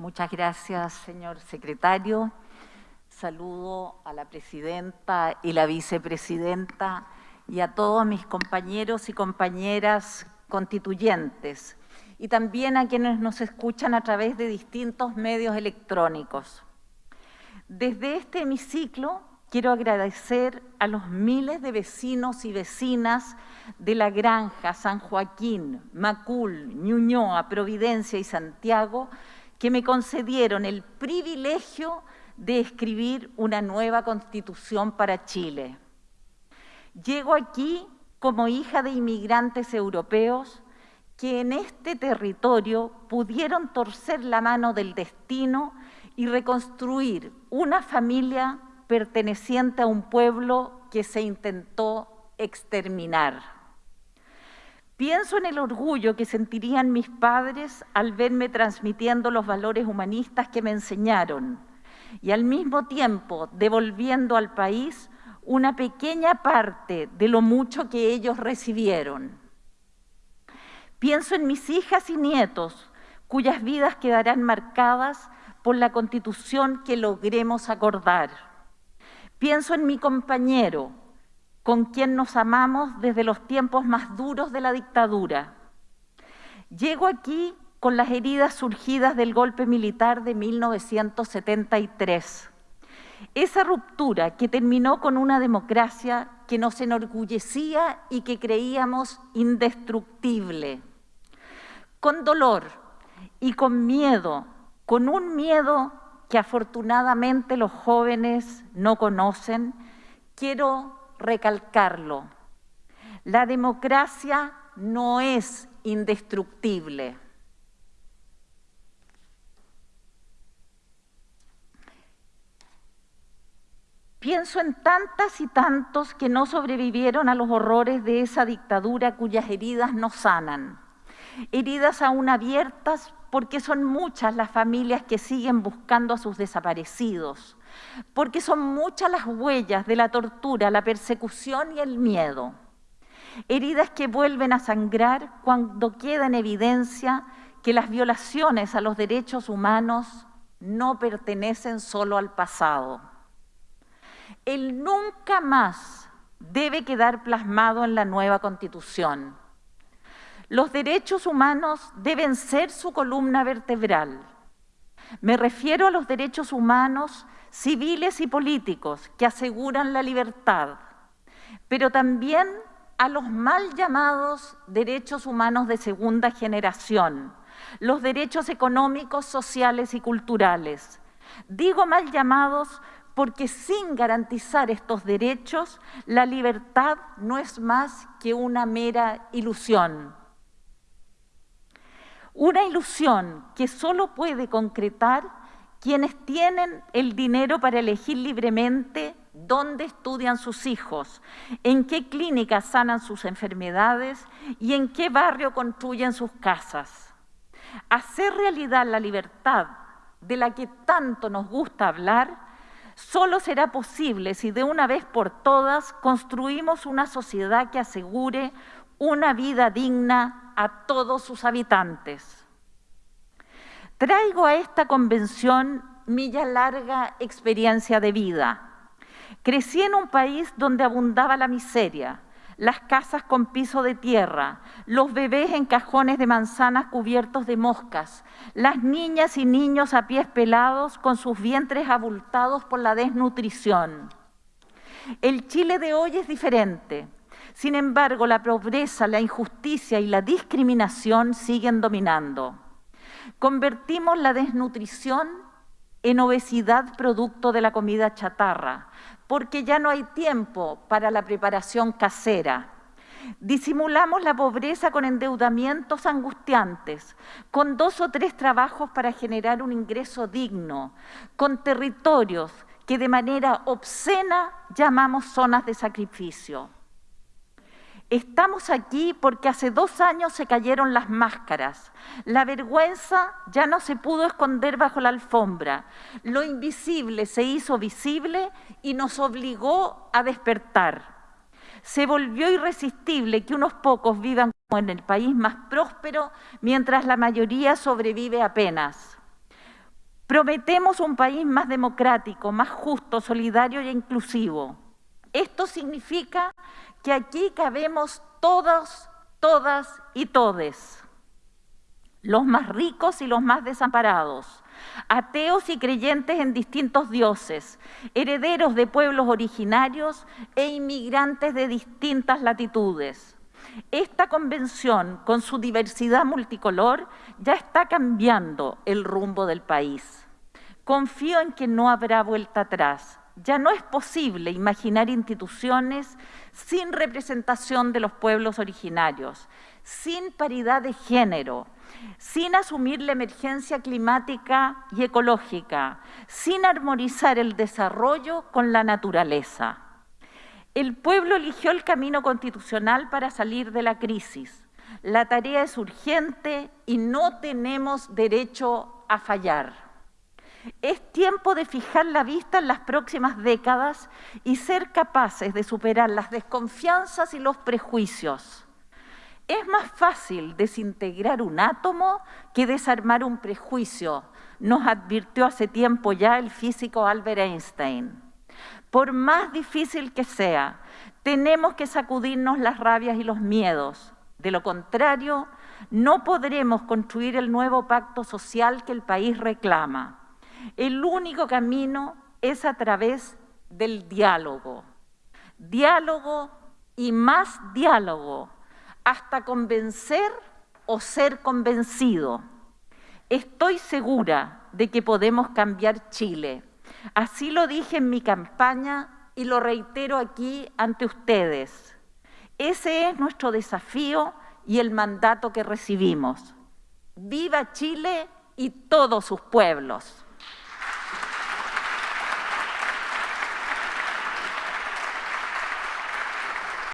Muchas gracias, señor secretario. Saludo a la presidenta y la vicepresidenta y a todos mis compañeros y compañeras constituyentes y también a quienes nos escuchan a través de distintos medios electrónicos. Desde este hemiciclo quiero agradecer a los miles de vecinos y vecinas de La Granja, San Joaquín, Macul, Ñuñoa, Providencia y Santiago que me concedieron el privilegio de escribir una nueva constitución para Chile. Llego aquí como hija de inmigrantes europeos que en este territorio pudieron torcer la mano del destino y reconstruir una familia perteneciente a un pueblo que se intentó exterminar. Pienso en el orgullo que sentirían mis padres al verme transmitiendo los valores humanistas que me enseñaron y al mismo tiempo devolviendo al país una pequeña parte de lo mucho que ellos recibieron. Pienso en mis hijas y nietos, cuyas vidas quedarán marcadas por la constitución que logremos acordar. Pienso en mi compañero, con quien nos amamos desde los tiempos más duros de la dictadura. Llego aquí con las heridas surgidas del golpe militar de 1973 esa ruptura que terminó con una democracia que nos enorgullecía y que creíamos indestructible. Con dolor y con miedo, con un miedo que afortunadamente los jóvenes no conocen, quiero recalcarlo. La democracia no es indestructible. Pienso en tantas y tantos que no sobrevivieron a los horrores de esa dictadura cuyas heridas no sanan. Heridas aún abiertas porque son muchas las familias que siguen buscando a sus desaparecidos, porque son muchas las huellas de la tortura, la persecución y el miedo. Heridas que vuelven a sangrar cuando queda en evidencia que las violaciones a los derechos humanos no pertenecen solo al pasado el nunca más debe quedar plasmado en la nueva Constitución. Los derechos humanos deben ser su columna vertebral. Me refiero a los derechos humanos civiles y políticos que aseguran la libertad, pero también a los mal llamados derechos humanos de segunda generación, los derechos económicos, sociales y culturales. Digo mal llamados porque sin garantizar estos derechos, la libertad no es más que una mera ilusión. Una ilusión que solo puede concretar quienes tienen el dinero para elegir libremente dónde estudian sus hijos, en qué clínicas sanan sus enfermedades y en qué barrio construyen sus casas. Hacer realidad la libertad de la que tanto nos gusta hablar solo será posible si de una vez por todas construimos una sociedad que asegure una vida digna a todos sus habitantes. Traigo a esta convención mi ya larga experiencia de vida. Crecí en un país donde abundaba la miseria, las casas con piso de tierra, los bebés en cajones de manzanas cubiertos de moscas, las niñas y niños a pies pelados con sus vientres abultados por la desnutrición. El Chile de hoy es diferente. Sin embargo, la pobreza, la injusticia y la discriminación siguen dominando. Convertimos la desnutrición en obesidad producto de la comida chatarra, porque ya no hay tiempo para la preparación casera. Disimulamos la pobreza con endeudamientos angustiantes, con dos o tres trabajos para generar un ingreso digno, con territorios que de manera obscena llamamos zonas de sacrificio. Estamos aquí porque hace dos años se cayeron las máscaras. La vergüenza ya no se pudo esconder bajo la alfombra. Lo invisible se hizo visible y nos obligó a despertar. Se volvió irresistible que unos pocos vivan como en el país más próspero mientras la mayoría sobrevive apenas. Prometemos un país más democrático, más justo, solidario e inclusivo. Esto significa que aquí cabemos todos, todas y todes, los más ricos y los más desamparados, ateos y creyentes en distintos dioses, herederos de pueblos originarios e inmigrantes de distintas latitudes. Esta convención, con su diversidad multicolor, ya está cambiando el rumbo del país. Confío en que no habrá vuelta atrás. Ya no es posible imaginar instituciones sin representación de los pueblos originarios, sin paridad de género, sin asumir la emergencia climática y ecológica, sin armonizar el desarrollo con la naturaleza. El pueblo eligió el camino constitucional para salir de la crisis. La tarea es urgente y no tenemos derecho a fallar. Es tiempo de fijar la vista en las próximas décadas y ser capaces de superar las desconfianzas y los prejuicios. Es más fácil desintegrar un átomo que desarmar un prejuicio, nos advirtió hace tiempo ya el físico Albert Einstein. Por más difícil que sea, tenemos que sacudirnos las rabias y los miedos. De lo contrario, no podremos construir el nuevo pacto social que el país reclama. El único camino es a través del diálogo. Diálogo y más diálogo hasta convencer o ser convencido. Estoy segura de que podemos cambiar Chile. Así lo dije en mi campaña y lo reitero aquí ante ustedes. Ese es nuestro desafío y el mandato que recibimos. ¡Viva Chile y todos sus pueblos!